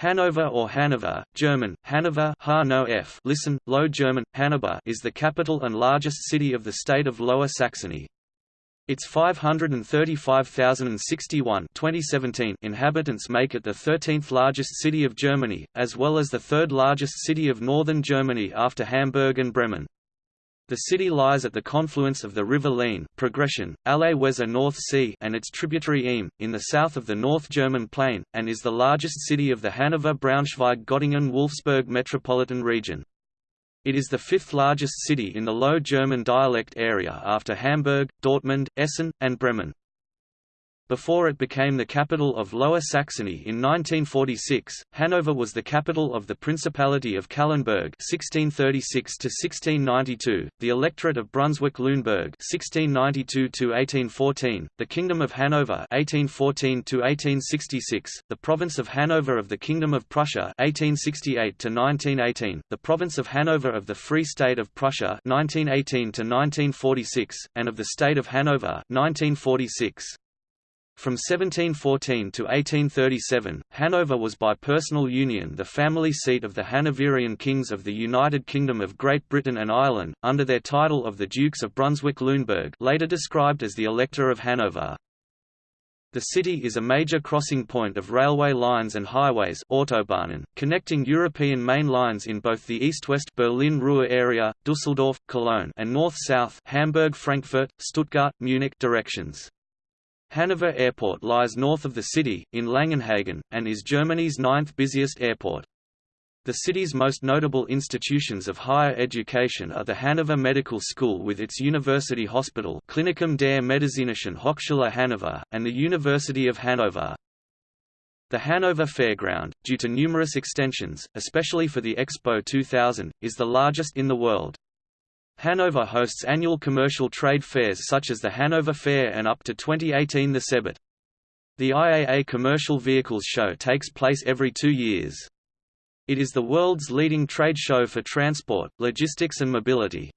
Hanover or Hanover, German, Hanover listen, Low German, Hanover is the capital and largest city of the state of Lower Saxony. Its 535,061 2017 inhabitants make it the 13th largest city of Germany, as well as the third largest city of northern Germany after Hamburg and Bremen. The city lies at the confluence of the river Leine progression, Aller Weser North Sea and its tributary Ihme, in the south of the North German Plain, and is the largest city of the Hanover-Braunschweig-Göttingen-Wolfsburg metropolitan region. It is the fifth largest city in the Low German dialect area after Hamburg, Dortmund, Essen, and Bremen. Before it became the capital of Lower Saxony in 1946, Hanover was the capital of the Principality of Calenberg (1636–1692), the Electorate of Brunswick-Lüneburg (1692–1814), the Kingdom of Hanover (1814–1866), the Province of Hanover of the Kingdom of Prussia (1868–1918), the Province of Hanover of the Free State of Prussia (1918–1946), and of the State of Hanover (1946). From 1714 to 1837, Hanover was by personal union the family seat of the Hanoverian kings of the United Kingdom of Great Britain and Ireland, under their title of the Dukes of Brunswick-Lüneburg later described as the Elector of Hanover. The city is a major crossing point of railway lines and highways Autobahnen, connecting European main lines in both the east-west Berlin-Ruhr area, Düsseldorf, Cologne and north-south Hamburg-Frankfurt, Stuttgart, Munich directions. Hanover Airport lies north of the city, in Langenhagen, and is Germany's ninth busiest airport. The city's most notable institutions of higher education are the Hanover Medical School with its university hospital Klinikum der Medizinischen Hochschule Hannover, and the University of Hanover. The Hanover Fairground, due to numerous extensions, especially for the Expo 2000, is the largest in the world. Hanover hosts annual commercial trade fairs such as the Hanover Fair and up to 2018 the CeBIT. The IAA Commercial Vehicles Show takes place every two years. It is the world's leading trade show for transport, logistics and mobility.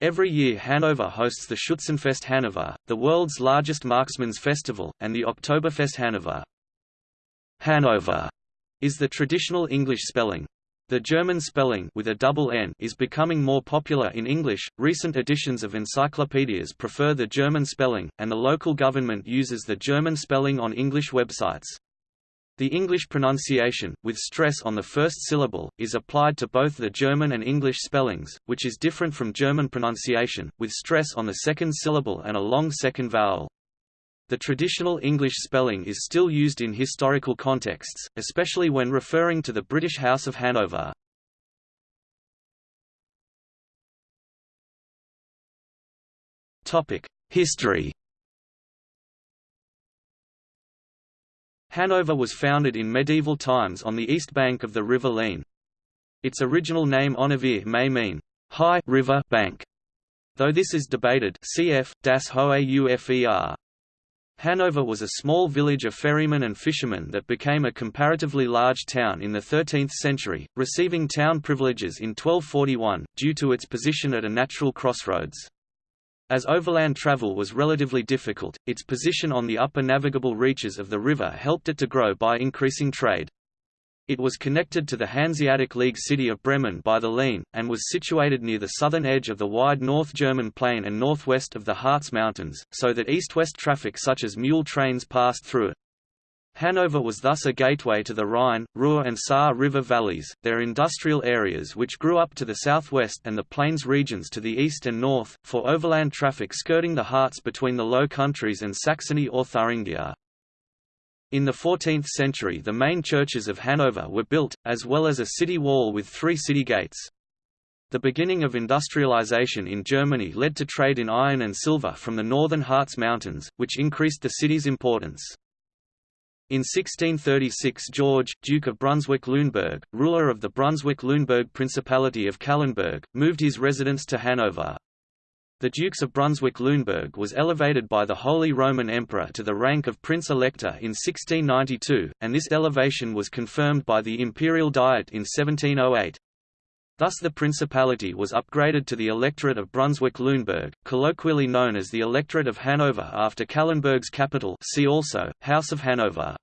Every year Hanover hosts the Schützenfest Hanover, the world's largest marksman's festival, and the Oktoberfest Hanover. Hanover is the traditional English spelling. The German spelling with a double N is becoming more popular in English. Recent editions of encyclopedias prefer the German spelling, and the local government uses the German spelling on English websites. The English pronunciation, with stress on the first syllable, is applied to both the German and English spellings, which is different from German pronunciation, with stress on the second syllable and a long second vowel. The traditional English spelling is still used in historical contexts, especially when referring to the British House of Hanover. History Hanover was founded in medieval times on the east bank of the River Leine. Its original name Honovere may mean, high river bank, though this is debated cf. das Hohe Ufer. Hanover was a small village of ferrymen and fishermen that became a comparatively large town in the 13th century, receiving town privileges in 1241, due to its position at a natural crossroads. As overland travel was relatively difficult, its position on the upper navigable reaches of the river helped it to grow by increasing trade. It was connected to the Hanseatic League city of Bremen by the Leine, and was situated near the southern edge of the wide North German plain and northwest of the Harz Mountains, so that east-west traffic such as mule trains passed through it. Hanover was thus a gateway to the Rhine, Ruhr and Saar river valleys, their industrial areas which grew up to the southwest and the plains regions to the east and north, for overland traffic skirting the Harz between the Low Countries and Saxony or Thuringia. In the 14th century the main churches of Hanover were built, as well as a city wall with three city gates. The beginning of industrialization in Germany led to trade in iron and silver from the northern Harz Mountains, which increased the city's importance. In 1636 George, Duke of Brunswick-Lüneburg, ruler of the Brunswick-Lüneburg Principality of Calenberg, moved his residence to Hanover. The Dukes of Brunswick-Lüneburg was elevated by the Holy Roman Emperor to the rank of Prince Elector in 1692, and this elevation was confirmed by the Imperial Diet in 1708. Thus the principality was upgraded to the Electorate of Brunswick-Lüneburg, colloquially known as the Electorate of Hanover after Calenberg's capital see also, House of Hanover.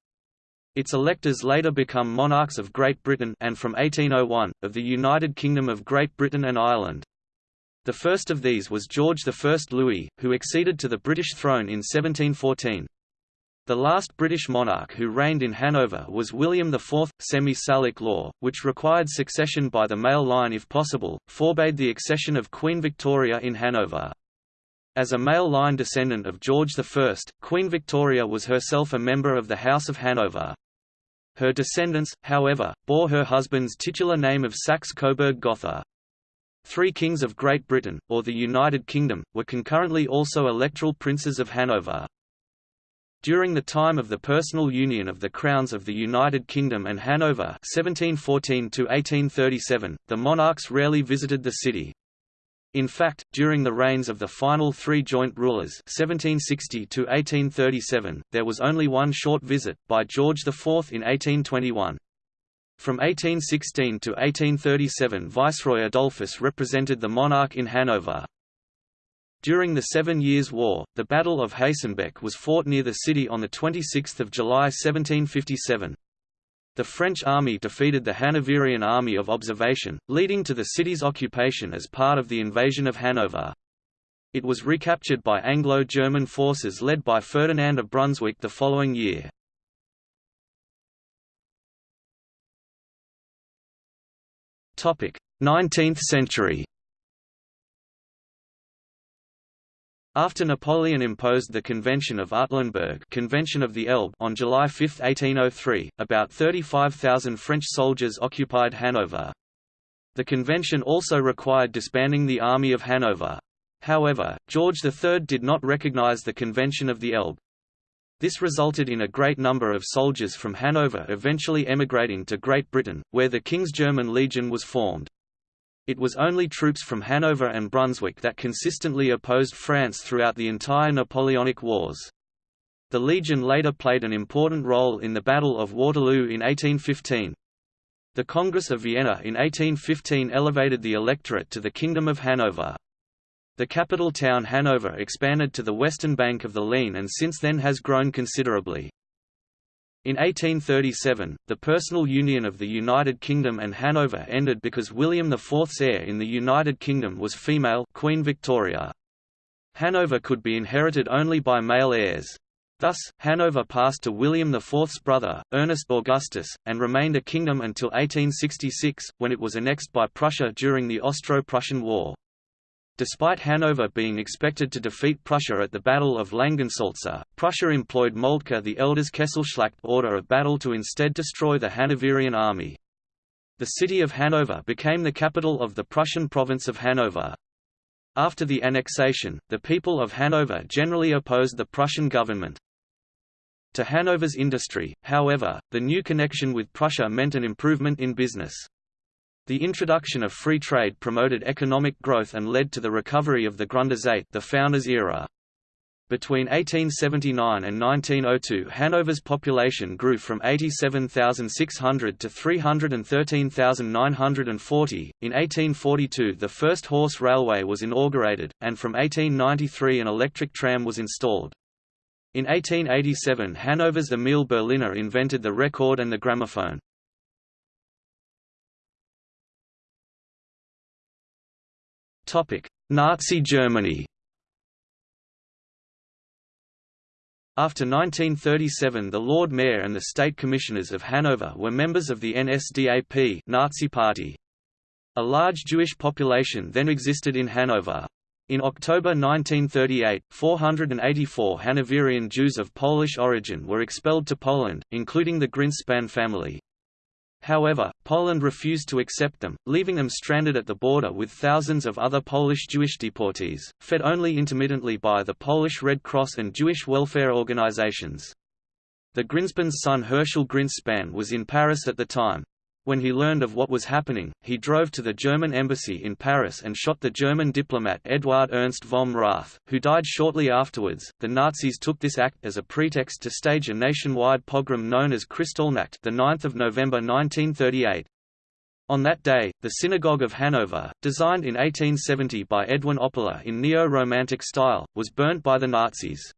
Its electors later become monarchs of Great Britain and from 1801, of the United Kingdom of Great Britain and Ireland. The first of these was George I Louis, who acceded to the British throne in 1714. The last British monarch who reigned in Hanover was William IV. Semi-Salic law, which required succession by the male line if possible, forbade the accession of Queen Victoria in Hanover. As a male line descendant of George I, Queen Victoria was herself a member of the House of Hanover. Her descendants, however, bore her husband's titular name of Saxe-Coburg-Gotha. Three kings of Great Britain, or the United Kingdom, were concurrently also electoral princes of Hanover. During the time of the personal union of the crowns of the United Kingdom and Hanover 1714 the monarchs rarely visited the city. In fact, during the reigns of the final three joint rulers 1760 there was only one short visit, by George IV in 1821. From 1816 to 1837 Viceroy Adolphus represented the monarch in Hanover. During the Seven Years' War, the Battle of Hastenbeck was fought near the city on 26 July 1757. The French army defeated the Hanoverian Army of Observation, leading to the city's occupation as part of the invasion of Hanover. It was recaptured by Anglo-German forces led by Ferdinand of Brunswick the following year. 19th century. After Napoleon imposed the Convention of Artlenburg Convention of the Elbe on July 5, 1803, about 35,000 French soldiers occupied Hanover. The convention also required disbanding the Army of Hanover. However, George III did not recognize the Convention of the Elbe. This resulted in a great number of soldiers from Hanover eventually emigrating to Great Britain, where the King's German Legion was formed. It was only troops from Hanover and Brunswick that consistently opposed France throughout the entire Napoleonic Wars. The Legion later played an important role in the Battle of Waterloo in 1815. The Congress of Vienna in 1815 elevated the electorate to the Kingdom of Hanover. The capital town Hanover expanded to the western bank of the Leine and since then has grown considerably. In 1837, the personal union of the United Kingdom and Hanover ended because William IV's heir in the United Kingdom was female Queen Victoria. Hanover could be inherited only by male heirs. Thus, Hanover passed to William IV's brother, Ernest Augustus, and remained a kingdom until 1866, when it was annexed by Prussia during the Austro-Prussian War. Despite Hanover being expected to defeat Prussia at the Battle of Langensalza, Prussia employed Moltke the Elder's Kesselschlacht order of battle to instead destroy the Hanoverian army. The city of Hanover became the capital of the Prussian province of Hanover. After the annexation, the people of Hanover generally opposed the Prussian government. To Hanover's industry, however, the new connection with Prussia meant an improvement in business. The introduction of free trade promoted economic growth and led to the recovery of the Gründerzeit the founders era. Between 1879 and 1902 Hanover's population grew from 87,600 to 313,940. In 1842 the first horse railway was inaugurated, and from 1893 an electric tram was installed. In 1887 Hanover's Emil Berliner invented the record and the gramophone. Nazi Germany After 1937 the Lord Mayor and the State Commissioners of Hanover were members of the NSDAP Nazi Party. A large Jewish population then existed in Hanover. In October 1938, 484 Hanoverian Jews of Polish origin were expelled to Poland, including the Grynszpan family. However, Poland refused to accept them, leaving them stranded at the border with thousands of other Polish Jewish deportees, fed only intermittently by the Polish Red Cross and Jewish welfare organizations. The Grynszpan's son Herschel Grynszpan was in Paris at the time. When he learned of what was happening, he drove to the German embassy in Paris and shot the German diplomat Eduard Ernst vom Rath, who died shortly afterwards. The Nazis took this act as a pretext to stage a nationwide pogrom known as Kristallnacht, the 9th of November 1938. On that day, the Synagogue of Hanover, designed in 1870 by Edwin Oppler in neo-romantic style, was burnt by the Nazis.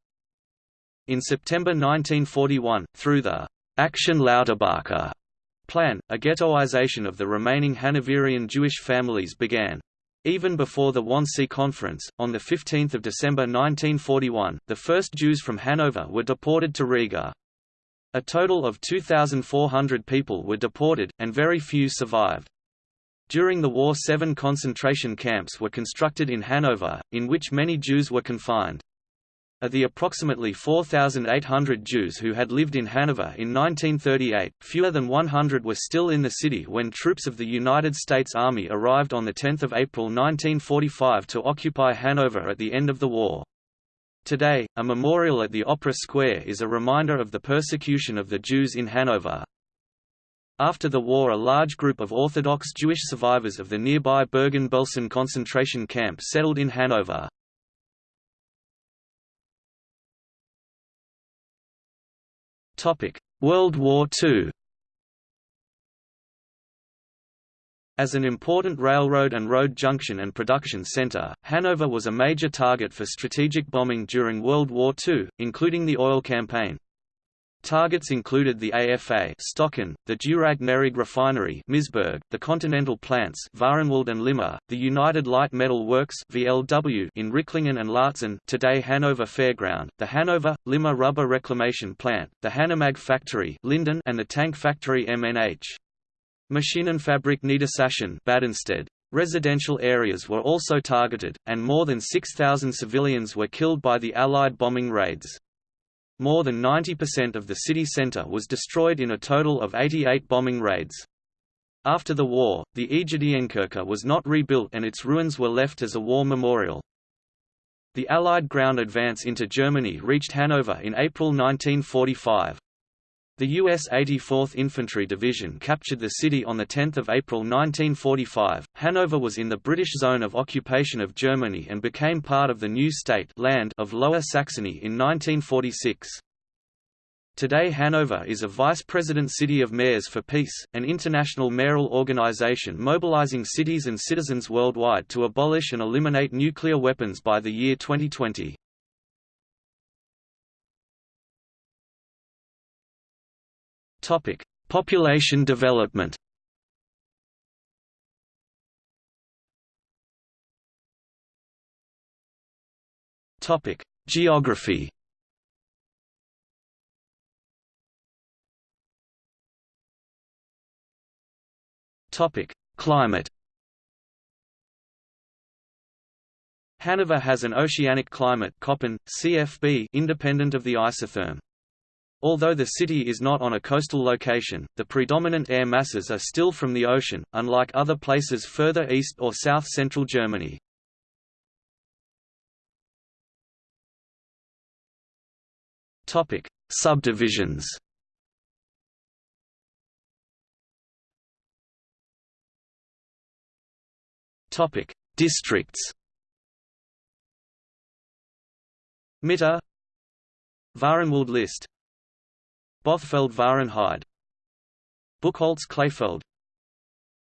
In September 1941, through the Action Lauterbacher plan, a ghettoization of the remaining Hanoverian Jewish families began. Even before the Wannsee Conference, on 15 December 1941, the first Jews from Hanover were deported to Riga. A total of 2,400 people were deported, and very few survived. During the war seven concentration camps were constructed in Hanover, in which many Jews were confined. Of the approximately 4,800 Jews who had lived in Hanover in 1938, fewer than 100 were still in the city when troops of the United States Army arrived on 10 April 1945 to occupy Hanover at the end of the war. Today, a memorial at the Opera Square is a reminder of the persecution of the Jews in Hanover. After the war a large group of Orthodox Jewish survivors of the nearby Bergen-Belsen concentration camp settled in Hanover. World War II As an important railroad and road junction and production center, Hanover was a major target for strategic bombing during World War II, including the oil campaign. Targets included the AFA Stocken, the Deurag-Nerag refinery Misburg, the Continental plants Vahrenwald and Limmer, the United Light Metal Works VLW in Ricklingen and Laatzen today Hanover Fairground, the Hanover, Limmer rubber reclamation plant, the Hanomag factory Linden and the tank factory MNH. Maschinenfabrik Niedersachsen Badenstedt. Residential areas were also targeted, and more than 6,000 civilians were killed by the Allied bombing raids. More than 90% of the city center was destroyed in a total of 88 bombing raids. After the war, the Egidienkirche was not rebuilt and its ruins were left as a war memorial. The Allied ground advance into Germany reached Hanover in April 1945. The U.S. 84th Infantry Division captured the city on 10 April 1945. Hanover was in the British zone of occupation of Germany and became part of the new state land of Lower Saxony in 1946. Today Hanover is a vice president city of mayors for peace, an international mayoral organization mobilizing cities and citizens worldwide to abolish and eliminate nuclear weapons by the year 2020. Topic: Population development. Topic: Geography. Topic: Climate. Hanover has an oceanic climate Köppen, CFB independent of the isotherm. Although the city is not on a coastal location, the predominant air masses are still from the ocean, unlike other places further east or south-central Germany. Subdivisions. Districts. Mitte Vahrenwald list Bothfeld Vahrenheide Buchholz Kleefeld.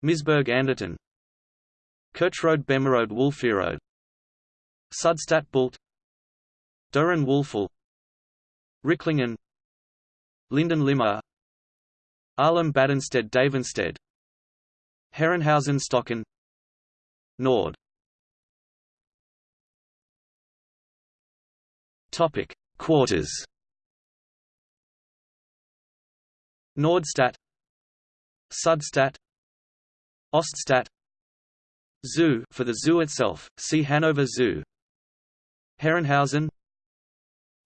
Misburg Anderten. Kirchrode Bemerode Wülferode Sudstadt Bult. Döhren Wulfel Ricklingen. Linden Limmer Ahlem Badenstedt Davenstedt. Herrenhausen Stocken Nord. Topic. Quarters Nordstadt Sudstadt Oststadt Zoo for the zoo itself, see Hanover Zoo Herrenhausen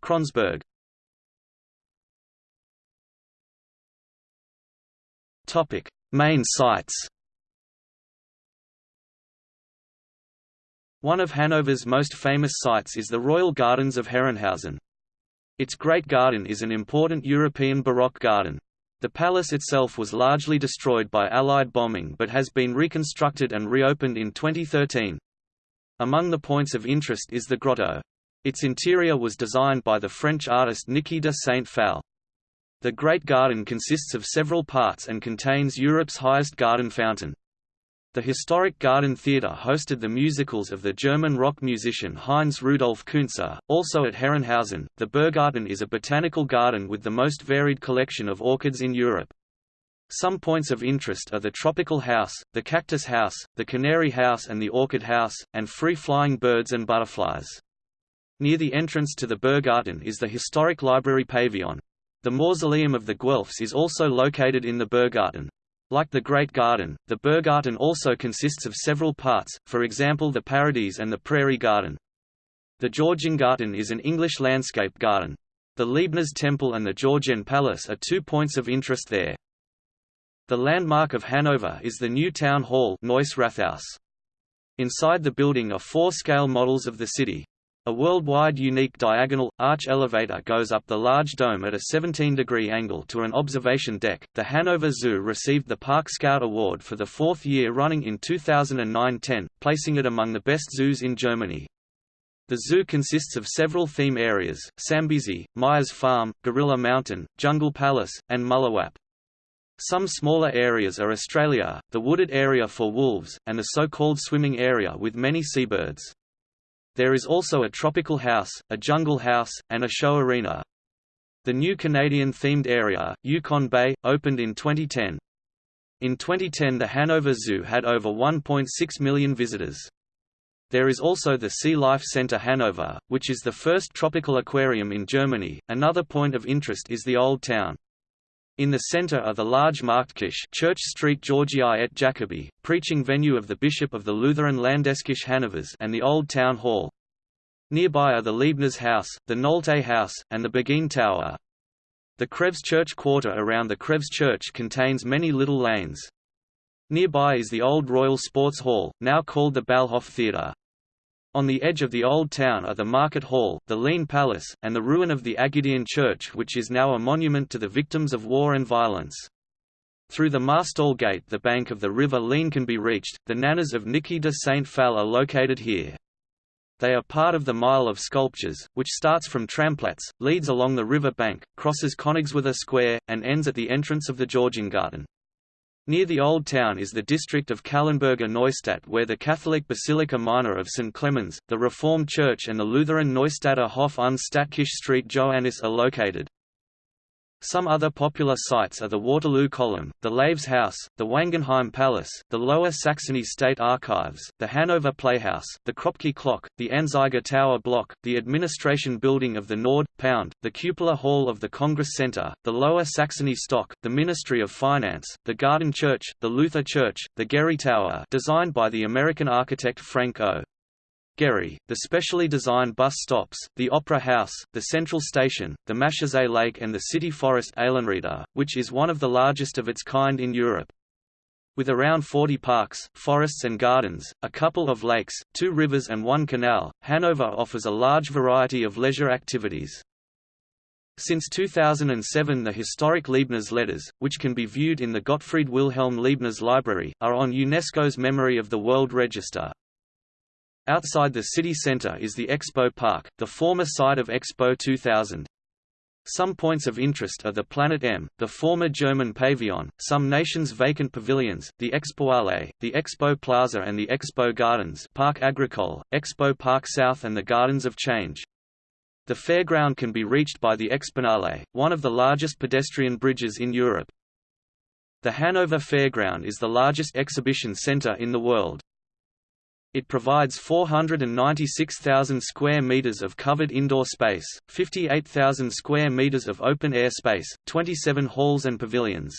Kronsberg Topic: Main sites. One of Hanover's most famous sites is the Royal Gardens of Herrenhausen. Its Great Garden is an important European Baroque garden. The palace itself was largely destroyed by Allied bombing but has been reconstructed and reopened in 2013. Among the points of interest is the grotto. Its interior was designed by the French artist Niki de Saint-Phalle. The Great Garden consists of several parts and contains Europe's highest garden fountain. The historic Garden Theatre hosted the musicals of the German rock musician Heinz Rudolf Kunze. Also at Herrenhausen, the Berggarten is a botanical garden with the most varied collection of orchids in Europe. Some points of interest are the tropical house, the cactus house, the canary house and the orchid house, and free-flying birds and butterflies. Near the entrance to the Berggarten is the historic library pavilion. The mausoleum of the Guelphs is also located in the Berggarten. Like the Great Garden, the Berggarten also consists of several parts, for example the Paradise and the Prairie Garden. The Georgengarten is an English landscape garden. The Leibniz Temple and the Georgian Palace are two points of interest there. The landmark of Hanover is the new town hall Rathaus. Inside the building are four scale models of the city. A worldwide unique diagonal, arch elevator goes up the large dome at a 17-degree angle to an observation deck. The Hanover Zoo received the Park Scout Award for the fourth year running in 2009-10, placing it among the best zoos in Germany. The zoo consists of several theme areas, Sambesi, Meyers Farm, Gorilla Mountain, Jungle Palace, and Mullewapp. Some smaller areas are Australia, the wooded area for wolves, and the so-called swimming area with many seabirds. There is also a tropical house, a jungle house, and a show arena. The new Canadian-themed area, Yukon Bay, opened in 2010. In 2010 the Hanover Zoo had over 1.6 million visitors. There is also the Sea Life Center Hanover, which is the first tropical aquarium in Germany. Another point of interest is the Old Town. In the center are the large Marktkirche Church Street Georgii et Jacobi, preaching venue of the Bishop of the Lutheran Landeskirche Hannovers and the Old Town Hall. Nearby are the Leibniz House, the Nolte House, and the Begin Tower. The Krebs Church quarter around the Krebs Church contains many little lanes. Nearby is the old Royal Sports Hall, now called the Ballhof Theatre. On the edge of the old town are the Market Hall, the Leine Palace, and the ruin of the Agidian Church which is now a monument to the victims of war and violence. Through the Marstall Gate the bank of the river Leine can be reached, the nanas of Niki de Saint Phalle are located here. They are part of the Mile of Sculptures, which starts from Tramplatz, leads along the river bank, crosses Königsworther Square, and ends at the entrance of the Georgengarten. Near the Old Town is the district of Calenberger Neustadt where the Catholic Basilica Minor of St. Clemens, the Reformed Church and the Lutheran Neustadter Hof und Stadtkirche St. Johannes are located. Some other popular sites are the Waterloo Column, the Laves House, the Wangenheim Palace, the Lower Saxony State Archives, the Hanover Playhouse, the Kröpcke Clock, the Anzeiger Tower Block, the Administration Building of the Nord, Pound, the Cupola Hall of the Congress Center, the Lower Saxony Stock, the Ministry of Finance, the Garden Church, the Luther Church, the Gehry Tower designed by the American architect Frank O. The specially designed bus stops, the Opera House, the Central Station, the Maschsee Lake and the city forest Eilenriede, which is one of the largest of its kind in Europe. With around 40 parks, forests and gardens, a couple of lakes, two rivers and one canal, Hanover offers a large variety of leisure activities. Since 2007 the historic Leibniz letters, which can be viewed in the Gottfried Wilhelm Leibniz Library, are on UNESCO's Memory of the World Register. Outside the city centre is the Expo Park, the former site of Expo 2000. Some points of interest are the Planet M, the former German pavilion, some nations' vacant pavilions, the Expohalle, the Expo Plaza and the Expo Gardens Park Agricole, Expo Park South and the Gardens of Change. The fairground can be reached by the Exponale, one of the largest pedestrian bridges in Europe. The Hanover Fairground is the largest exhibition center in the world. It provides 496,000 square meters of covered indoor space, 58,000 square meters of open-air space, 27 halls and pavilions.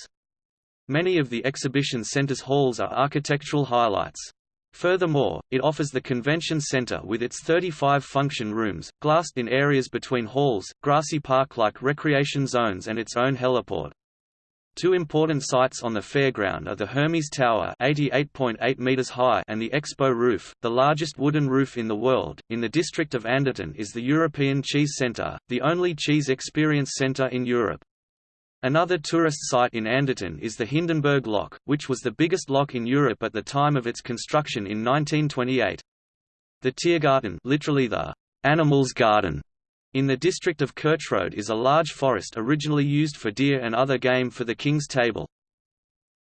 Many of the exhibition center's halls are architectural highlights. Furthermore, it offers the convention center with its 35 function rooms, glassed in areas between halls, grassy park-like recreation zones and its own heliport. Two important sites on the fairground are the Hermes Tower 88.8 meters high and the Expo Roof, the largest wooden roof in the world. In the district of Anderten is the European Cheese Centre, the only cheese experience centre in Europe. Another tourist site in Anderten is the Hindenburg Lock, which was the biggest lock in Europe at the time of its construction in 1928. The Tiergarten literally the animals garden in the district of Kirchrode is a large forest originally used for deer and other game for the king's table.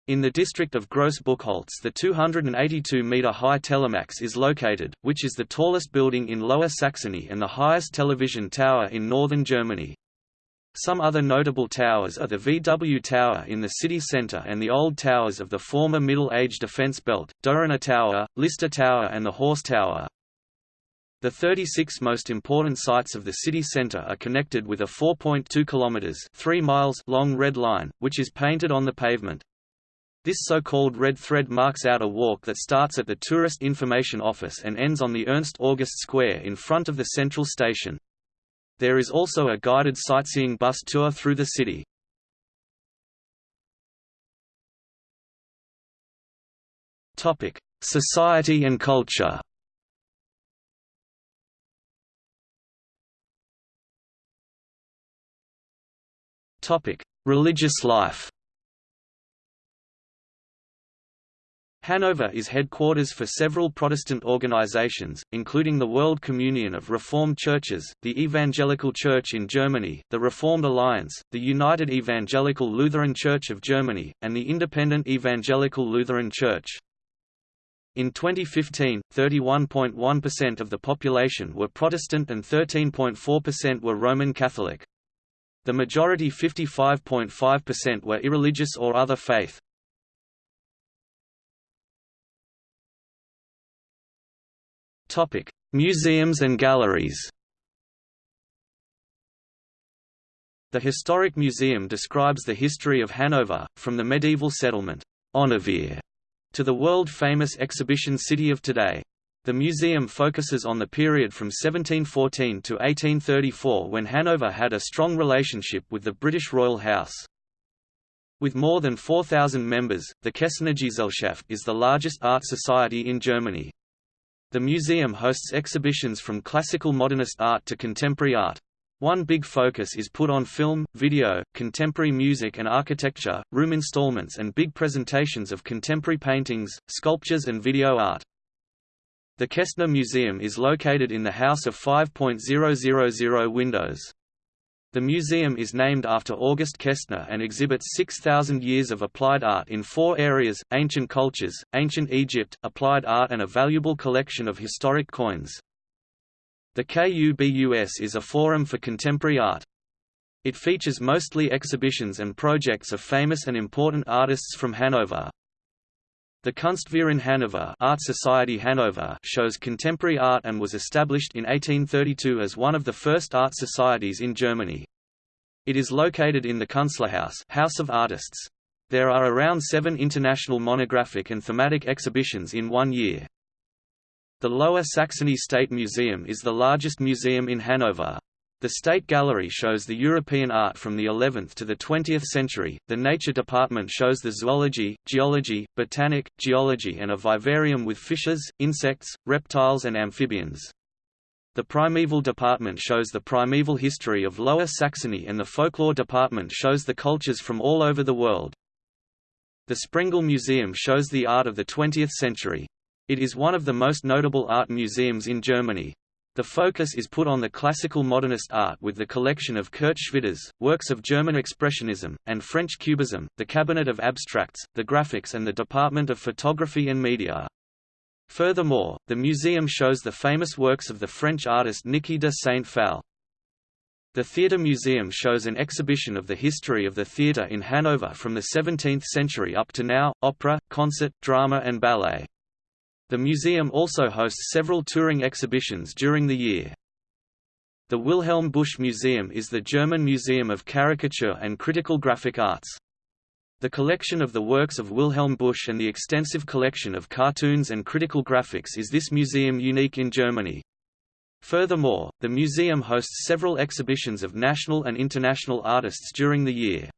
In the district of Gross-Buchholz the 282-metre-high Telemax is located, which is the tallest building in Lower Saxony and the highest television tower in northern Germany. Some other notable towers are the VW Tower in the city centre and the old towers of the former Middle Age defence belt, Dohrener Tower, Lister Tower and the Horse Tower. The 36 most important sites of the city centre are connected with a 4.2 kilometers 3 miles long red line, which is painted on the pavement. This so-called red thread marks out a walk that starts at the Tourist Information Office and ends on the Ernst August Square in front of the central station. There is also a guided sightseeing bus tour through the city. Society and culture Religious life Hanover is headquarters for several Protestant organizations, including the World Communion of Reformed Churches, the Evangelical Church in Germany, the Reformed Alliance, the United Evangelical Lutheran Church of Germany, and the Independent Evangelical Lutheran Church. In 2015, 31.1% of the population were Protestant and 13.4% were Roman Catholic. The majority 55.5% were irreligious or other faith. Museums and galleries. The Historic Museum describes the history of Hanover, from the medieval settlement to the world-famous exhibition city of today. The museum focuses on the period from 1714 to 1834 when Hanover had a strong relationship with the British royal house. With more than 4,000 members, the Kestner Gesellschaft is the largest art society in Germany. The museum hosts exhibitions from classical modernist art to contemporary art. One big focus is put on film, video, contemporary music and architecture, room installments and big presentations of contemporary paintings, sculptures and video art. The Kestner Museum is located in the House of 5.000 windows. The museum is named after August Kestner and exhibits 6,000 years of applied art in four areas, ancient cultures, ancient Egypt, applied art and a valuable collection of historic coins. The KUBUS is a forum for contemporary art. It features mostly exhibitions and projects of famous and important artists from Hanover. The Kunstverein Hanover Art Society Hanover shows contemporary art and was established in 1832 as one of the first art societies in Germany. It is located in the Künstlerhaus House of Artists. There are around seven international monographic and thematic exhibitions in one year. The Lower Saxony State Museum is the largest museum in Hanover. The State Gallery shows the European art from the 11th to the 20th century, the Nature Department shows the zoology, geology, botanic, geology and a vivarium with fishes, insects, reptiles and amphibians. The Primeval Department shows the primeval history of Lower Saxony and the Folklore Department shows the cultures from all over the world. The Sprengel Museum shows the art of the 20th century. It is one of the most notable art museums in Germany. The focus is put on the classical modernist art with the collection of Kurt Schwitters, works of German Expressionism, and French Cubism, the Cabinet of Abstracts, the Graphics and the Department of Photography and Media. Furthermore, the museum shows the famous works of the French artist Niki de Saint-Phalle. The Theatre Museum shows an exhibition of the history of the theatre in Hanover from the 17th century up to now, opera, concert, drama and ballet. The museum also hosts several touring exhibitions during the year. The Wilhelm Busch Museum is the German museum of caricature and critical graphic arts. The collection of the works of Wilhelm Busch and the extensive collection of cartoons and critical graphics is this museum unique in Germany. Furthermore, the museum hosts several exhibitions of national and international artists during the year.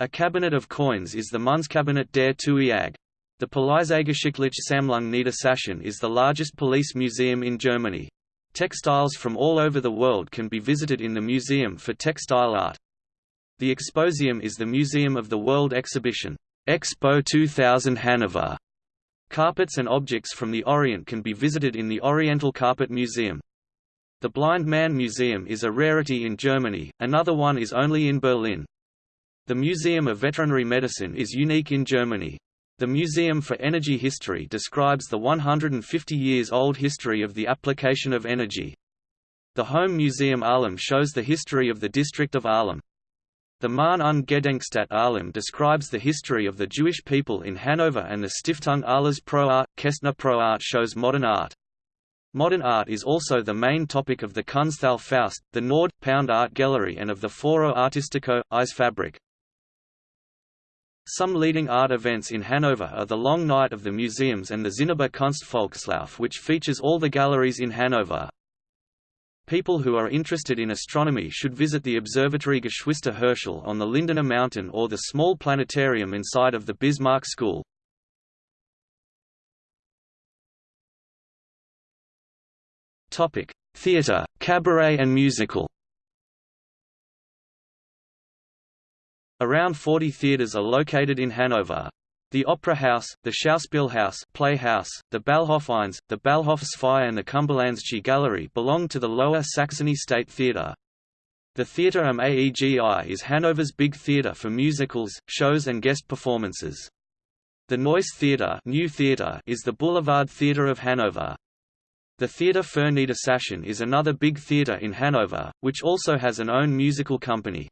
A cabinet of coins is the Münzkabinet der TUIAG. The Polizeigeschichtliche Sammlung Niedersachsen is the largest police museum in Germany. Textiles from all over the world can be visited in the Museum for Textile Art. The Exposium is the museum of the World Exhibition, Expo 2000 Hanover. Carpets and objects from the Orient can be visited in the Oriental Carpet Museum. The Blind Man Museum is a rarity in Germany, another one is only in Berlin. The Museum of Veterinary Medicine is unique in Germany. The Museum for Energy History describes the 150 years old history of the application of energy. The Home Museum Ahlem shows the history of the district of Ahlem. The Mahn und Gedenkstätte Ahlem describes the history of the Jewish people in Hanover and the Stiftung Alles Pro Art, Kestner Pro Art shows modern art. Modern art is also the main topic of the Kunsthalle Faust, the Nord, Pound Art Gallery and of the Foro Artistico, Eisfabrik. Some leading art events in Hanover are the Long Night of the Museums and the Zinnober Kunstvolkslauf which features all the galleries in Hanover. People who are interested in astronomy should visit the Observatory Geschwister Herschel on the Lindener Mountain or the small planetarium inside of the Bismarck School. Theatre, cabaret and musical Around 40 theatres are located in Hanover. The Opera House, the Schauspielhaus Playhouse, the Ballhofeins, the Ballhofsfeier and the Cumberlandsche Gallery belong to the Lower Saxony State Theatre. The Theatre am Aegi is Hanover's big theatre for musicals, shows and guest performances. The Neues Theatre, New Theatre is the Boulevard Theatre of Hanover. The Theatre für Niedersachsen is another big theatre in Hanover, which also has an own musical company.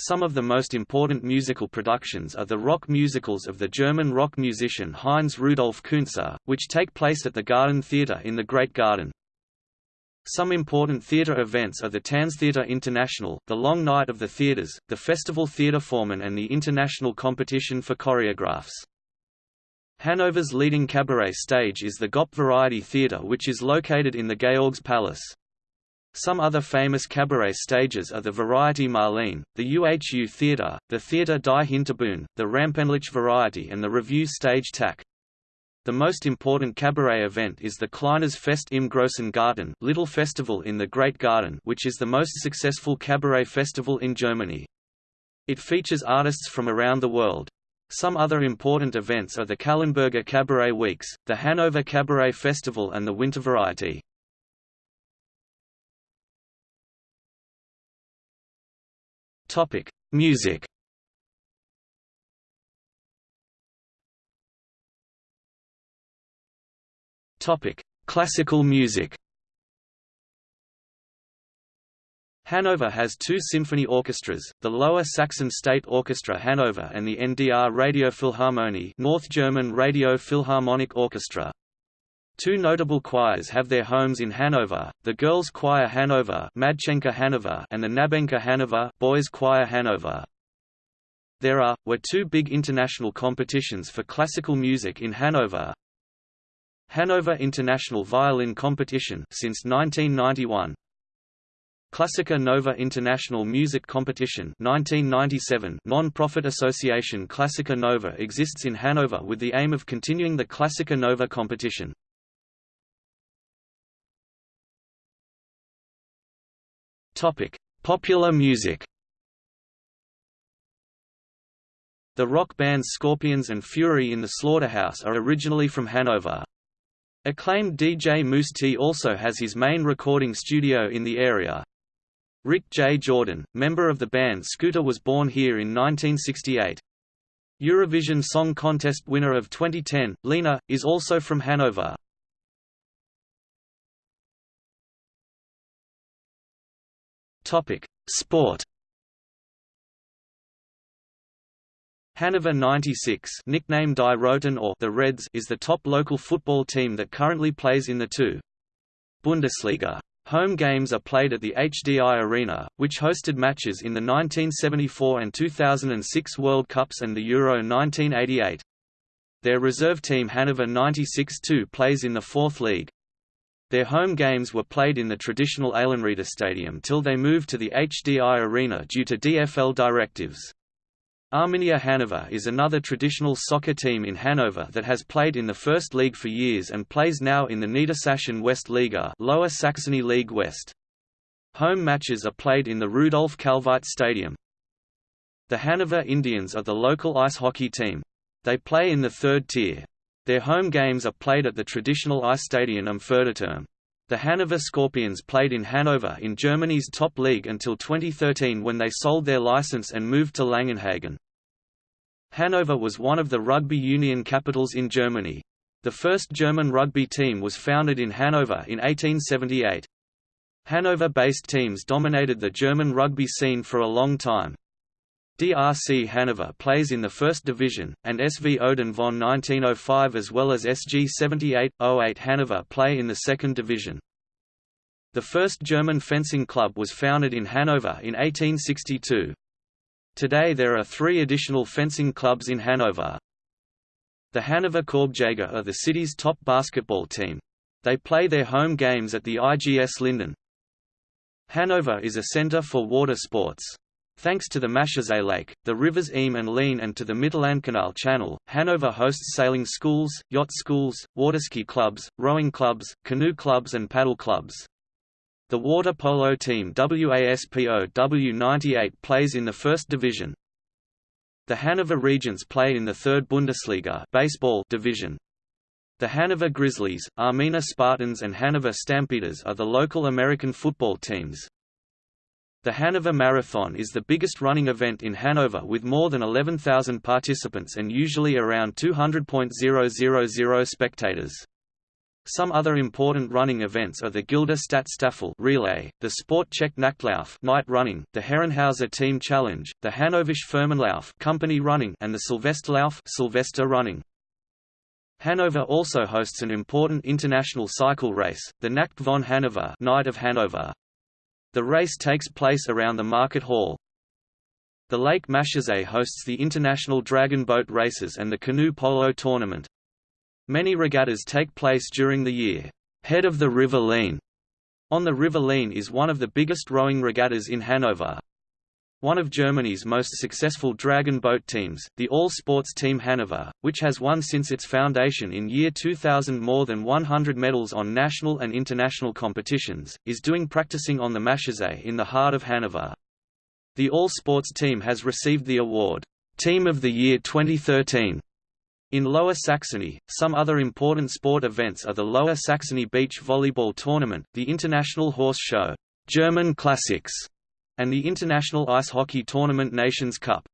Some of the most important musical productions are the rock musicals of the German rock musician Heinz Rudolf Kunze, which take place at the Garden Theatre in the Great Garden. Some important theatre events are the Tanztheater International, the Long Night of the Theatres, the Festival Theatre Formen and the International Competition for Choreographs. Hanover's leading cabaret stage is the Gop Variety Theatre which is located in the Georgspalast. Some other famous cabaret stages are the Variety Marlene, the UHU Theatre, the Theatre die Hinterbühne, the Rampenlicht Variety and the Revue Stage TAC. The most important cabaret event is the Kleines Fest im Großen Garten Little Festival in the Great Garden which is the most successful cabaret festival in Germany. It features artists from around the world. Some other important events are the Calenberger Cabaret Weeks, the Hanover Cabaret Festival and the Winter Variety. Topic: Music. Topic: Classical music. Hanover has two symphony orchestras, the Lower Saxon State Orchestra Hanover and the NDR Radiophilharmonie North German Radio Philharmonic Orchestra. Two notable choirs have their homes in Hanover, the Girls' Choir Hanover, and the Knabenchor Hanover Boys' Choir Hanover. There are, were two big international competitions for classical music in Hanover. Hanover International Violin Competition since 1991. Classica Nova International Music Competition 1997 non-profit association Classica Nova exists in Hanover with the aim of continuing the Classica Nova competition. Topic: Popular music. The rock bands Scorpions and Fury in the Slaughterhouse are originally from Hanover. Acclaimed DJ Mousse T also has his main recording studio in the area. Rick J. Jordan, member of the band Scooter was born here in 1968. Eurovision Song Contest winner of 2010, Lena, is also from Hanover. Topic: Sport. Hannover 96, nicknamed Die Roten or the Reds, is the top local football team that currently plays in the two Bundesliga. Home games are played at the HDI Arena, which hosted matches in the 1974 and 2006 World Cups and the Euro 1988. Their reserve team Hannover 96-2 plays in the fourth league. Their home games were played in the traditional Eilenrieder Stadium till they moved to the HDI Arena due to DFL directives. Arminia Hanover is another traditional soccer team in Hanover that has played in the First League for years and plays now in the Niedersachsen West Liga Lower Saxony League West. Home matches are played in the Rudolf Kalweit Stadium. The Hanover Indians are the local ice hockey team. They play in the third tier. Their home games are played at the traditional Eisstadion am Förderturm. The Hanover Scorpions played in Hanover in Germany's top league until 2013 when they sold their license and moved to Langenhagen. Hanover was one of the rugby union capitals in Germany. The first German rugby team was founded in Hanover in 1878. Hanover-based teams dominated the German rugby scene for a long time. DRC Hanover plays in the first division, and SV Odin von 1905 as well as SG 78-08 Hanover play in the second division. The first German fencing club was founded in Hanover in 1862. Today there are three additional fencing clubs in Hanover. The Hanover Korbjäger are the city's top basketball team. They play their home games at the IGS Linden. Hanover is a center for water sports. Thanks to the Maschersee Lake, the rivers Ihme and Leine and to the Mittellandkanal Channel, Hanover hosts sailing schools, yacht schools, waterski clubs, rowing clubs, canoe clubs and paddle clubs. The water polo team WASPO W98 plays in the first division. The Hanover Regents play in the third Bundesliga baseball division. The Hanover Grizzlies, Armina Spartans and Hanover Stampeders are the local American football teams. The Hanover Marathon is the biggest running event in Hanover with more than 11,000 participants and usually around 200.000 spectators. Some other important running events are the Gilde Stadtstaffel relay, the Sport Check Nachtlauf night running, the Herrenhauser Team Challenge, the Hannoversche Firmenlauf company running and the Silvesterlauf Sylvester running. Hanover also hosts an important international cycle race, the Nacht von Hanover Night of Hanover. The race takes place around the market hall. The Lake Maschersee hosts the international dragon boat races and the canoe polo tournament. Many regattas take place during the year. Head of the River Leine on the River Leine is one of the biggest rowing regattas in Hanover. One of Germany's most successful dragon boat teams, the all-sports team Hanover, which has won since its foundation in year 2000 more than 100 medals on national and international competitions, is doing practicing on the Maschersee in the heart of Hanover. The all-sports team has received the award, Team of the Year 2013. In Lower Saxony, some other important sport events are the Lower Saxony Beach Volleyball Tournament, the International Horse Show, German Classics, and the International Ice Hockey Tournament Nations Cup.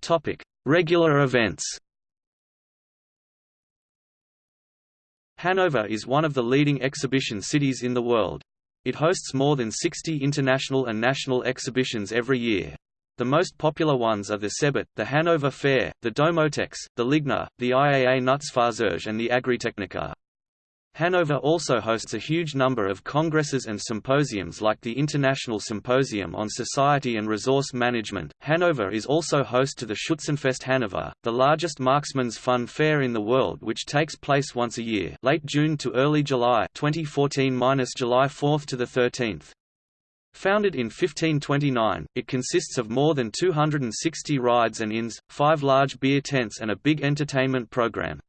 Topic: Regular events. Hanover is one of the leading exhibition cities in the world. It hosts more than 60 international and national exhibitions every year. The most popular ones are the Cebit, the Hanover Fair, the Domotex, the Ligna, the IAA Nutzfahrzeuge and the Agritechnica. Hanover also hosts a huge number of congresses and symposiums like the International Symposium on Society and Resource Management. Hanover is also host to the Schützenfest Hanover, the largest marksman's fun fair in the world which takes place once a year, late June to early July 2014-July 4 to the 13th. Founded in 1529, it consists of more than 260 rides and inns, five large beer tents and a big entertainment program.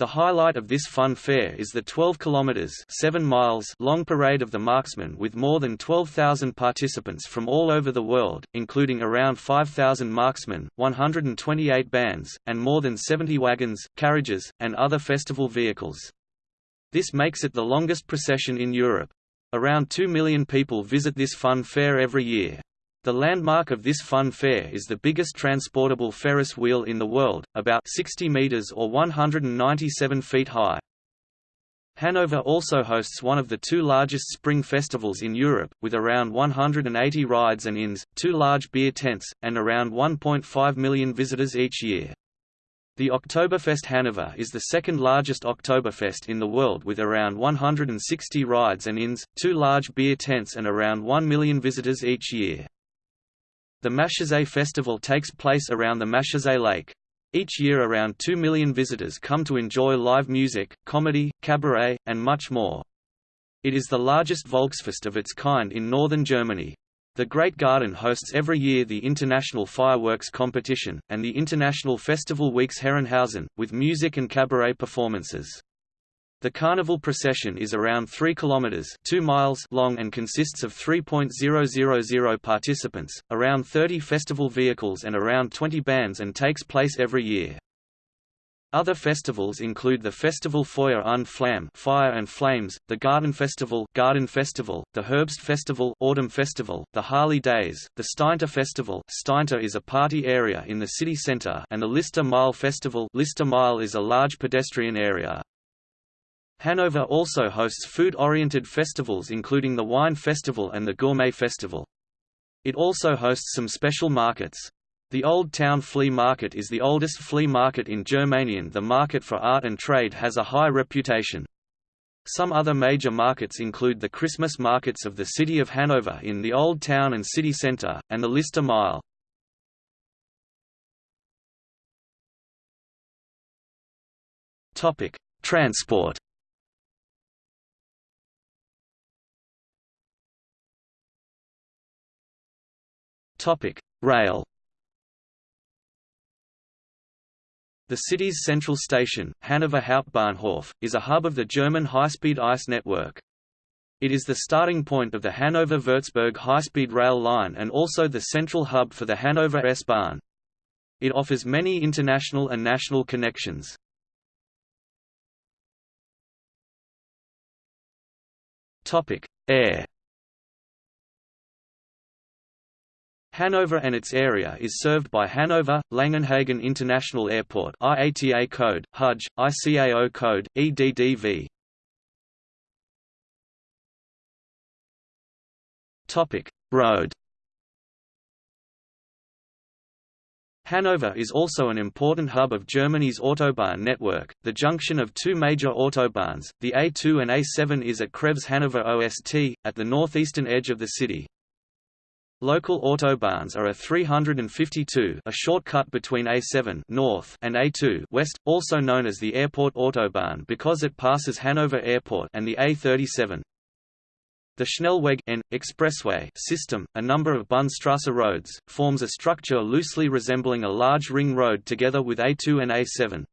The highlight of this fun fair is the 12 kilometers 7 miles long Parade of the Marksmen with more than 12,000 participants from all over the world, including around 5,000 marksmen, 128 bands, and more than 70 wagons, carriages, and other festival vehicles. This makes it the longest procession in Europe. Around 2 million people visit this fun fair every year. The landmark of this fun fair is the biggest transportable Ferris wheel in the world, about 60 meters or 197 feet high. Hanover also hosts one of the two largest spring festivals in Europe, with around 180 rides and inns, two large beer tents, and around 1.5 million visitors each year. The Oktoberfest Hanover is the second largest Oktoberfest in the world with around 160 rides and inns, two large beer tents and around 1 million visitors each year. The Maschersee Festival takes place around the Maschersee Lake. Each year around 2 million visitors come to enjoy live music, comedy, cabaret, and much more. It is the largest Volksfest of its kind in northern Germany. The Great Garden hosts every year the International Fireworks Competition, and the International Festival Weeks Herrenhausen, with music and cabaret performances. The carnival procession is around 3 kilometers 2 miles long and consists of 3.000 participants, around 30 festival vehicles and around 20 bands and takes place every year. Other festivals include the Festival Feuer und Flamme Fire and Flames, the Garten Festival Garden Festival, the Herbst Festival Autumn Festival, the Harley Days, the Steintor Festival Steintor is a party area in the city centre and the Lister Mile Festival Lister Mile is a large pedestrian area. Hanover also hosts food-oriented festivals including the Wine Festival and the Gourmet Festival. It also hosts some special markets. The Old Town Flea Market is the oldest flea market in Germany. The market for art and trade has a high reputation. Some other major markets include the Christmas markets of the city of Hanover in the Old Town and City Centre, and the Lister Mile. Transport Rail The city's central station, Hanover Hauptbahnhof, is a hub of the German high-speed ICE network. It is the starting point of the Hanover-Würzburg high-speed rail line and also the central hub for the Hanover S-Bahn. It offers many international and national connections. Air Hanover and its area is served by Hanover, Langenhagen International Airport IATA code, HUJ, ICAO code, EDDV. Road Hanover is also an important hub of Germany's Autobahn network, the junction of two major autobahns, the A2 and A7 is at Kreuz Hanover OST, at the northeastern edge of the city. Local autobahns are a 352 a shortcut between A7 north and A2 west, also known as the Airport Autobahn because it passes Hanover Airport and the A37. The Schnellweg N, expressway system, a number of Bundesstrasse roads, forms a structure loosely resembling a large ring road together with A2 and A7.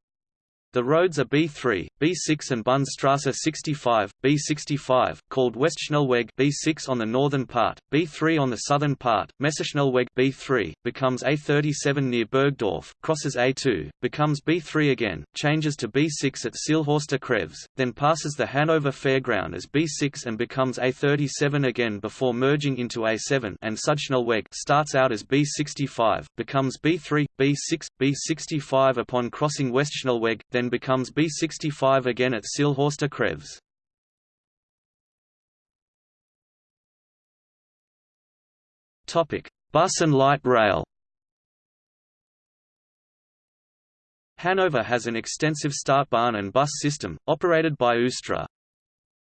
The roads are B3, B6 and Bundesstrasse 65, B65, called Westschnellweg B6 on the northern part, B3 on the southern part. Messeschnellweg B3 becomes A37 near Burgdorf, crosses A2, becomes B3 again, changes to B6 at Seelhorster Kreuz, then passes the Hanover Fairground as B6 and becomes A37 again before merging into A7 and Südschnellweg starts out as B65, becomes B3, B6, B65 upon crossing Westschnellweg, then becomes B65 again at Seelhorster Kreuz. Bus and light rail Hanover has an extensive Stadtbahn and bus system, operated by Üstra.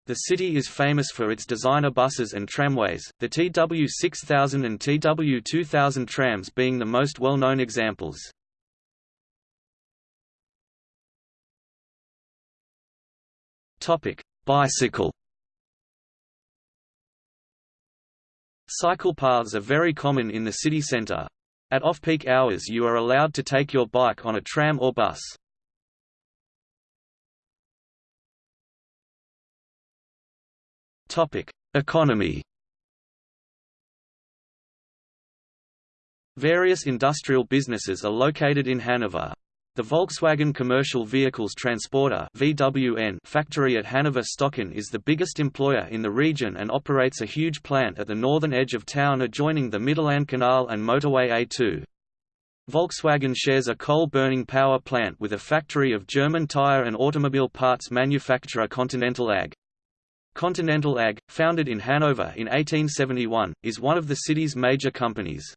The city is famous for its designer buses and tramways, the TW6000 and TW2000 trams being the most well-known examples. Topic: Bicycle. Cycle paths are very common in the city centre. At off-peak hours you are allowed to take your bike on a tram or bus. Topic: Economy. Various industrial businesses are located in Hanover. The Volkswagen Commercial Vehicles Transporter (VWN) factory at Hanover Stöcken is the biggest employer in the region and operates a huge plant at the northern edge of town adjoining the Canal and motorway A2. Volkswagen shares a coal-burning power plant with a factory of German tire and automobile parts manufacturer Continental AG. Continental AG, founded in Hanover in 1871, is one of the city's major companies.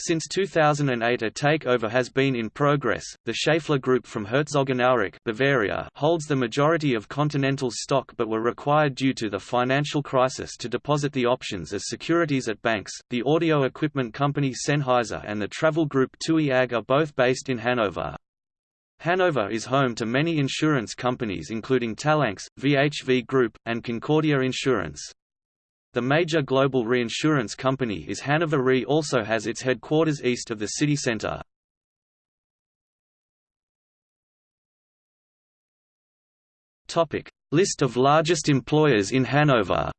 Since 2008 a takeover has been in progress. The Schaeffler Group from Herzogenaurach, Bavaria, holds the majority of Continental's stock but were required due to the financial crisis to deposit the options as securities at banks. The audio equipment company Sennheiser and the travel group TUI AG are both based in Hanover. Hanover is home to many insurance companies including Talanx, VHV Group, and Concordia Insurance. The major global reinsurance company is Hanover Re also has its headquarters east of the city center. List of largest employers in Hanover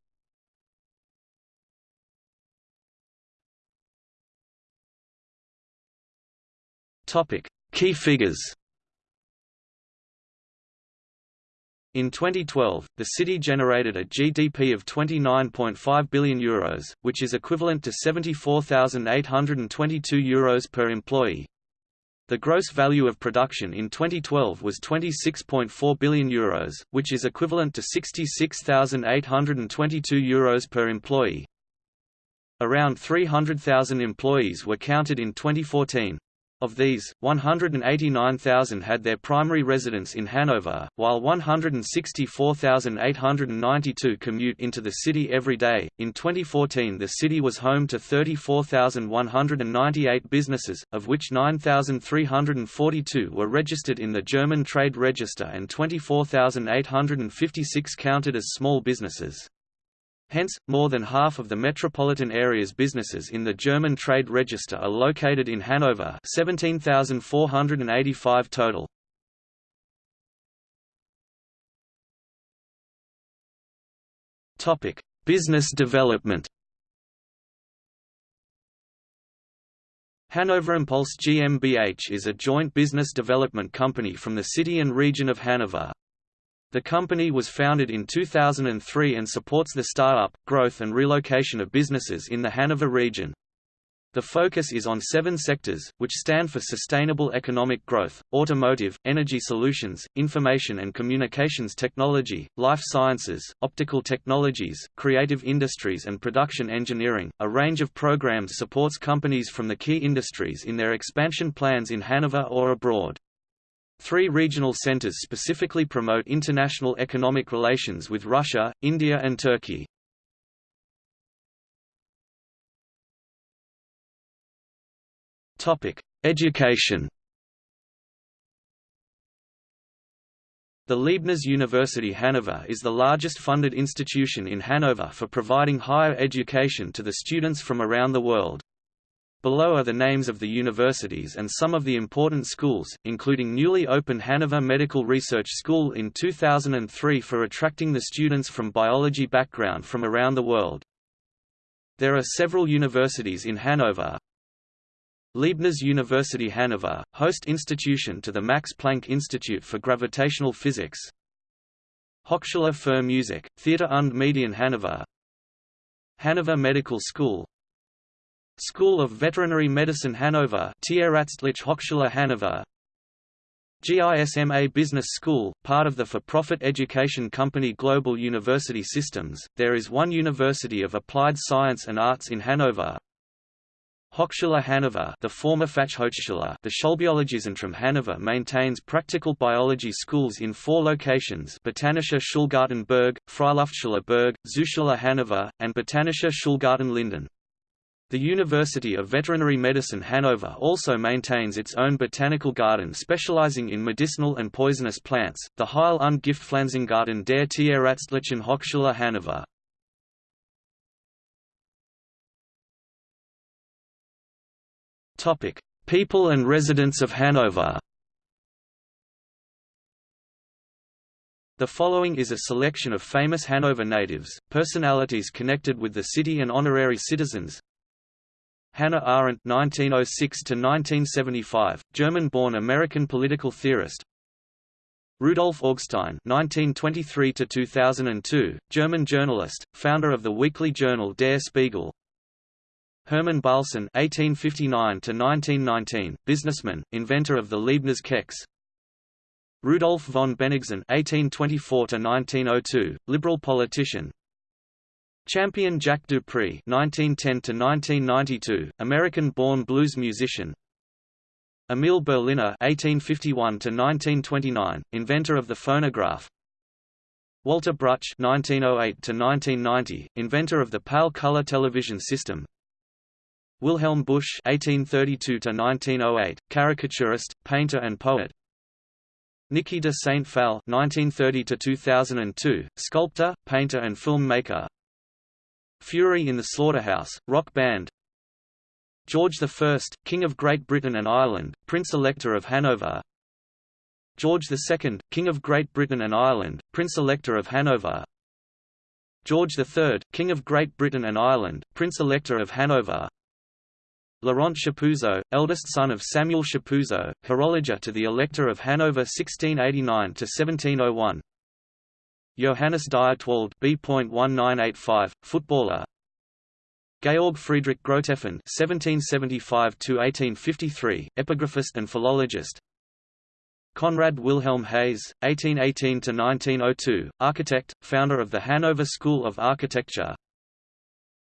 Key figures In 2012, the city generated a GDP of €29.5 billion, Euros, which is equivalent to €74,822 Euros per employee. The gross value of production in 2012 was €26.4 billion, Euros, which is equivalent to €66,822 Euros per employee. Around 300,000 employees were counted in 2014. Of these, 189,000 had their primary residence in Hanover, while 164,892 commute into the city every day. In 2014, the city was home to 34,198 businesses, of which 9,342 were registered in the German Trade Register and 24,856 counted as small businesses. Hence, more than half of the metropolitan area's businesses in the German Trade Register are located in Hanover 17,485 total. Business development Hanover Impulse GmbH is a joint business development company from the city and region of Hanover. The company was founded in 2003 and supports the start-up, growth and relocation of businesses in the Hanover region. The focus is on seven sectors, which stand for sustainable economic growth, automotive, energy solutions, information and communications technology, life sciences, optical technologies, creative industries and production engineering. A range of programs supports companies from the key industries in their expansion plans in Hanover or abroad. Three regional centers specifically promote international economic relations with Russia, India and Turkey. Education The Leibniz University Hanover is the largest funded institution in Hanover for providing higher education to the students from around the world. Below are the names of the universities and some of the important schools, including newly opened Hanover Medical Research School in 2003 for attracting the students from biology background from around the world. There are several universities in Hanover. Leibniz University Hanover, host institution to the Max Planck Institute for Gravitational Physics. Hochschule für Musik, Theater und Medien Hanover Hanover Medical School School of Veterinary Medicine Hanover Tierärztliche Hochschule Hanover GISMA Business School, part of the for-profit education company Global University Systems, there is one University of Applied Science and Arts in Hanover. Hochschule Hanover the former Fachhochschule the Schulbiologiezentrum Hanover maintains practical biology schools in four locations Botanische Schulgarten Burg, Freiluftschule Burg, Zooschule Hanover, and Botanische Schulgarten Linden. The University of Veterinary Medicine Hanover also maintains its own botanical garden specializing in medicinal and poisonous plants, the Heil- und Giftpflanzengarten der Tierärztlichen Hochschule Hanover. People and residents of Hanover The following is a selection of famous Hanover natives, personalities connected with the city and honorary citizens, Hannah Arendt (1906–1975), German-born American political theorist. Rudolf Augstein (1923–2002), German journalist, founder of the weekly journal Der Spiegel. Hermann Bahlsen (1859–1919), businessman, inventor of the Leibniz Keks. Rudolf von Bennigsen (1824–1902), liberal politician, Champion Jack Dupree (1910–1992), American-born blues musician. Emil Berliner (1851–1929), inventor of the phonograph. Walter Bruch (1908–1990), inventor of the PAL color television system. Wilhelm Busch (1832–1908), caricaturist, painter, and poet. Niki de Saint Phalle (1930–2002), sculptor, painter, and filmmaker. Fury in the Slaughterhouse, rock band. George I, King of Great Britain and Ireland, Prince-Elector of Hanover. George II, King of Great Britain and Ireland, Prince-Elector of Hanover. George III, King of Great Britain and Ireland, Prince-Elector of Hanover. Laurent Chapuzot, eldest son of Samuel Chapuzot, horologer to the Elector of Hanover 1689–1701 Johannes Dietwald B.1985, footballer Georg Friedrich Grotefend (1775–1853), epigraphist and philologist. Conrad Wilhelm Hase, 1818–1902, architect, founder of the Hanover School of Architecture.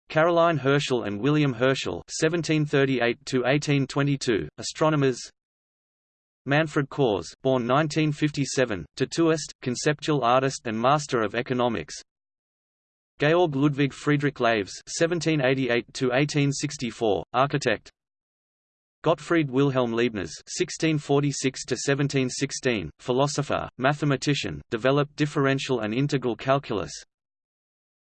Caroline Herschel and William Herschel (1738–1822), astronomers. Manfred Kohrs born 1957, tattooist, conceptual artist and master of economics. Georg Ludwig Friedrich Laves (1788–1864), architect. Gottfried Wilhelm Leibniz (1646–1716), philosopher, mathematician, developed differential and integral calculus.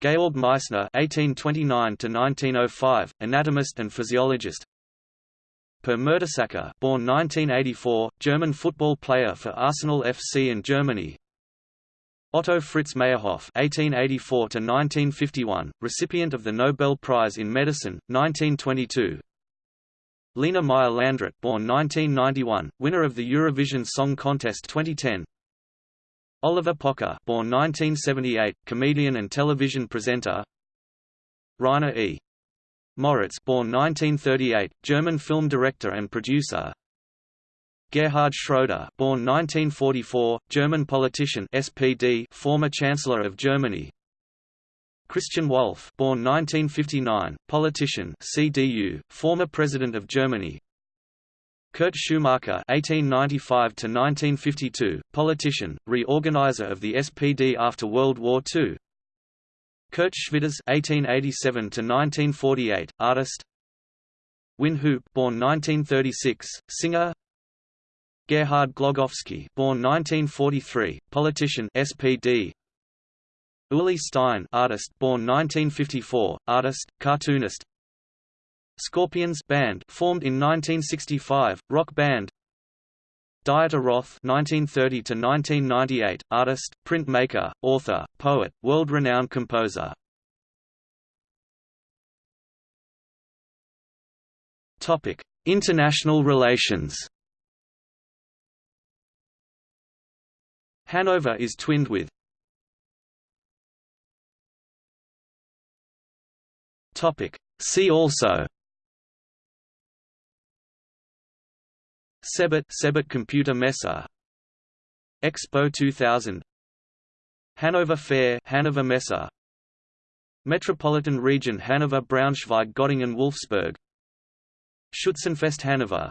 Georg Meissner (1829–1905), anatomist and physiologist. Per Mertesacker, born 1984, German football player for Arsenal FC in Germany. Otto Fritz Meyerhof (1884–1951), recipient of the Nobel Prize in Medicine, 1922. Lena Meyer-Landrut, born 1991, winner of the Eurovision Song Contest 2010. Oliver Pocher, born 1978, comedian and television presenter. Rainer E. Moritz, born 1938, German film director and producer. Gerhard Schroeder, born 1944, German politician SPD, former Chancellor of Germany. Christian Wulff, born 1959, politician CDU, former President of Germany. Kurt Schumacher (1895–1952), politician, reorganizer of the SPD after World War II. Kurt Schwitters (1887–1948), artist. Wyn Hoop, born 1936, singer. Gerhard Glogowski, born 1943, politician SPD. Uli Stein, artist, born 1954, artist, cartoonist. Scorpions band, formed in 1965, rock band. Dieter Roth (1930–1998), artist, printmaker, author, poet, world-renowned composer. Topic: International relations. Hanover is twinned with Topic See also CeBIT CeBIT Computer Messe. Expo 2000 Hanover Fair Hanover Messe. Metropolitan Region Hanover Braunschweig Göttingen Wolfsburg. Schützenfest Hanover